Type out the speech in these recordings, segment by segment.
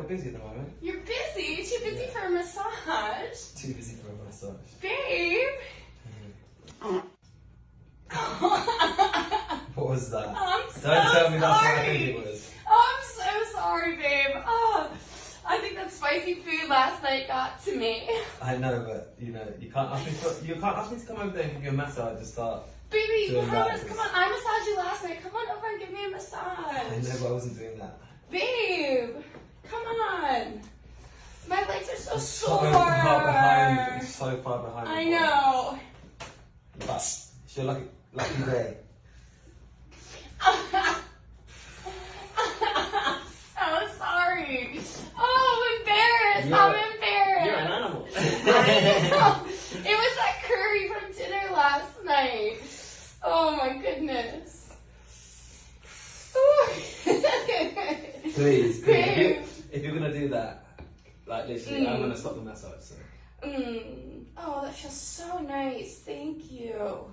Little busy at the moment. You're busy. Too busy for a massage. Too busy for a massage. Babe. What was that? Don't tell me that's what I think it was. Oh, I'm so sorry, babe. Oh, I think that spicy food last night got to me. I know, but you know, you can't ask me to, you can't ask me to come over there and give you a massage and start. Baby, you promised. Come on, I massaged you last night. Come on over and give me a massage. I know, but I wasn't doing that. Babe, come on. My legs are so So sore. far behind, so far behind. I know. But it's your lucky, lucky day. so sorry. Oh, I'm embarrassed. You're- I'm embarrassed. You're an animal. I know. It was that curry from dinner last night. Oh my goodness. Please, please. Babe. You're gonna do that, like literally, I'm Mm. gonna stop the massage. So. Mm. Oh, that feels so nice. Thank you.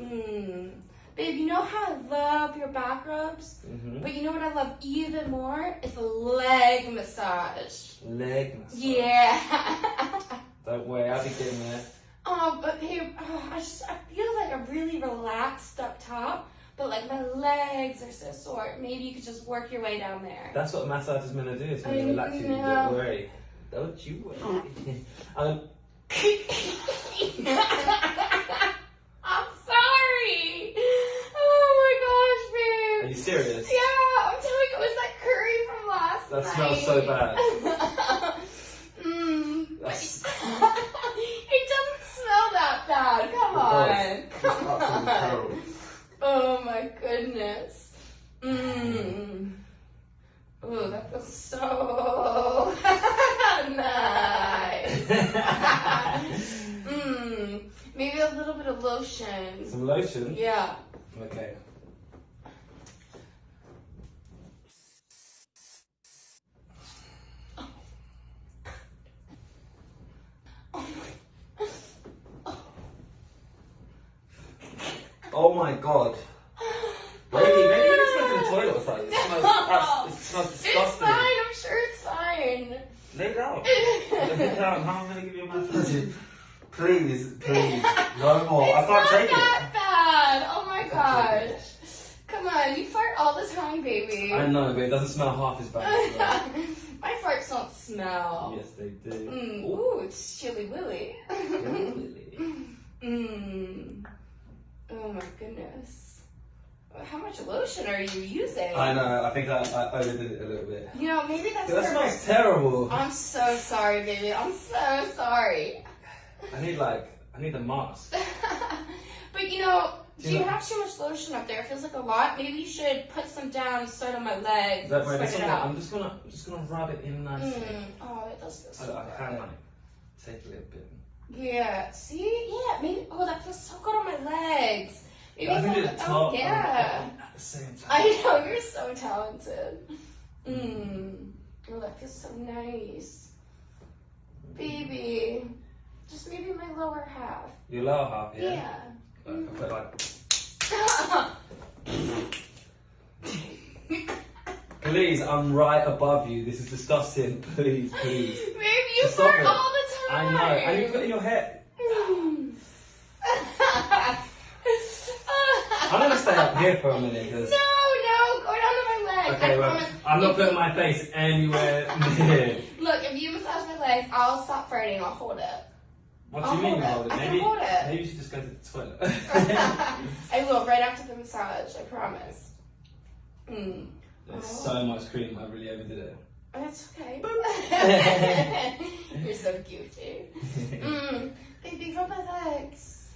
Mm. Babe, you know how I love your back rubs? Mm-hmm. But you know what I love even more? Is a leg massage. Leg massage. Yeah. Don't worry, I'll be getting there. oh, but babe, oh, I just I feel like I'm really relaxed up top, but like my legs are so sore. Maybe you could just work your way down there. That's what massage is meant to do. It's meant to I relax you. Don't worry. Don't you worry. um, I'm sorry. Oh my gosh, babe. are you serious? Yeah, I'm telling you, it was that curry from last That night. smells so bad. mm, it doesn't smell that bad. Come on. Come on. Oh my goodness. Mmm. Ooh, that feels so nice. Mmm. Maybe a little bit of lotion. Some lotion. Yeah. Okay. Oh my god. Maybe, maybe you just went to the toilet or something. It smells, abs- it smells disgusting. It's fine. I'm sure it's fine. Lay down. Lay down. How am I going to give you a massage? Please, please. No more. it's I can't take it. It's that bad. Oh my gosh. Come on, you fart all the time, baby. I know, but it doesn't smell half as bad. my farts don't smell. yes, they do. Mm. Ooh. Ooh, it's chilly willy. Really? mm. Oh my goodness. How much lotion are you using? I know. I think I, I overdid it a little bit. You know, maybe that's That smells terrible. I'm so sorry, baby. I'm so sorry. I need like, I need a mask. but you know, Do you you know- have too much lotion up there? It feels like a lot. Maybe you should put some down, start on my legs, That spread it out. I'm just gonna, I'm just gonna rub it in nicely. Mm. Oh, it does feel so I, I can like take a little bit. Yeah. See? Yeah. Maybe. Oh, that feels so good on my legs. Maybe I it's can do like- the oh, top and yeah. at the same time. I know you're so talented. Mmm. Oh, that feels so nice, baby. Just maybe my lower half. Your lower half, yeah. Yeah. Like, I like, please, I'm right above you. This is disgusting. Please, please. Baby, you fart all the Know. And you put it in your hair. I'm gonna stay up here for a minute No, because. no, go down to my leg. Okay, I well, promise. I'm not putting my face anywhere near. Look, if you massage my legs, I'll stop farting. I'll hold it. What do I'll you mean, hold it. hold it? I can Maybe, hold it. maybe you should just go to the toilet. I will right after the massage. I promise. Mm. There's so much cream, I really overdid it. That's okay. You're so goofy. Mm. Baby, rub my legs.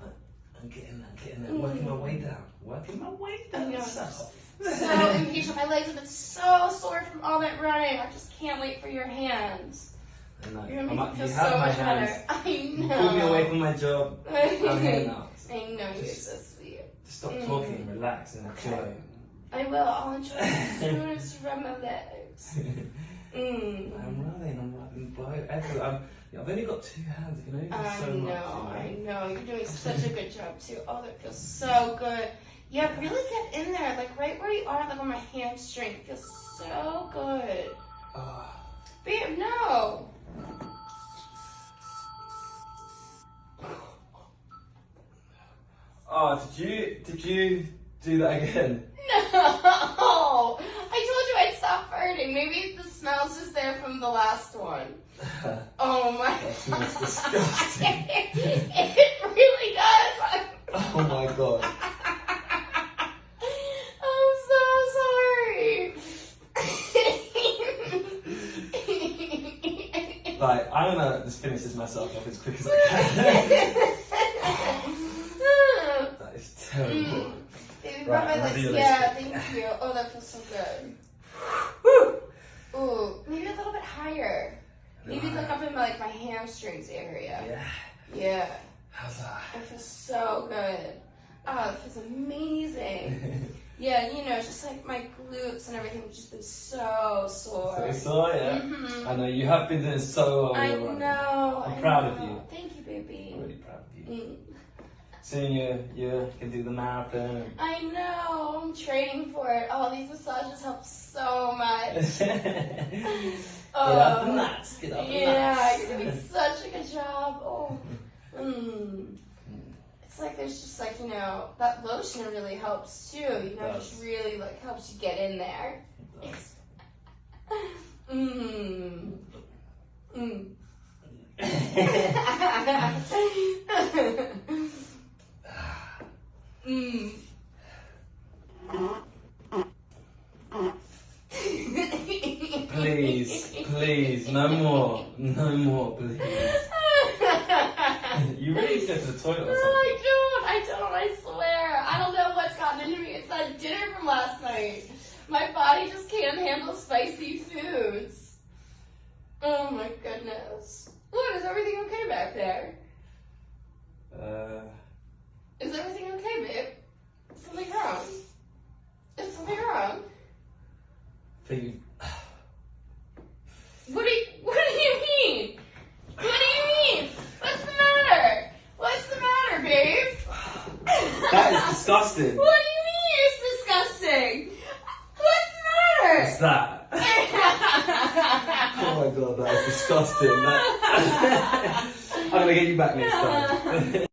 I'm getting, I'm getting there, working my way down, working my way I down. know. south. So impatient. My legs have been so sore from all that running. I just can't wait for your hands. I know. You're gonna like, make me feel have so much hands. better. I know. You know. pulled me away from my job. I'm here now. I know you're Just- so sweet. Just stop Mm. talking, relax, and enjoy. Okay. I will. I'll enjoy it as soon as you rub my legs. Mm. I'm rubbing, I'm everywhere. I'm, I've only got two hands. I can only do I so much. know, I know. You're doing such a good job too. Oh, that feels so good. Yeah, really get in there, like right where you are, like on my hamstring. It feels so good. Oh. Babe, no. oh, did you did you do that again? No. I told you I'd Maybe the smell's just there from the last one. Oh my That smells disgusting. it really does. Oh my god. I'm so sorry. Like, I'm gonna just finish this myself off as quick as I can. that is terrible. Mm. Right, rub my I'm legs. Yeah, thank you. Oh, that feels so good. Ooh, maybe a little bit higher. Maybe look up in my, like my hamstrings area. Yeah. Yeah, How's that? that feels so good. Oh, it feels amazing. Yeah, you know, just like my glutes and everything have just been so sore. so so yeah. Mhm. I know you have been doing so well. I know. I'm I proud of you. Thank you, baby. I'm really proud of you. Mm. Soon you you can do the marathon. I know. I'm training for it. Oh, these massages help so much. Get Oh. up the nuts. Get up the Yeah, nuts. you're doing such a good job. Oh. Mm. It's like there's just like, you know, that lotion really helps too. You know, it just really like helps you get in there. Mmm. Mm. mm. Please, please, no more, no more, please. You really need to go to the toilet No, or something. I don't. I don't. I swear. I don't know what's gotten into me. It's that dinner from last night. My body just can't handle spicy foods. Oh my goodness. What is everything okay back there? Uh, Is everything okay, babe? Is something wrong? Something wrong? think What do you What do you mean? What do you mean? What's the matter? What's the matter, babe? that is disgusting. What do you mean it's disgusting? What's the matter? What's that? Oh my god, that is disgusting. That- I'm gonna get you back next time.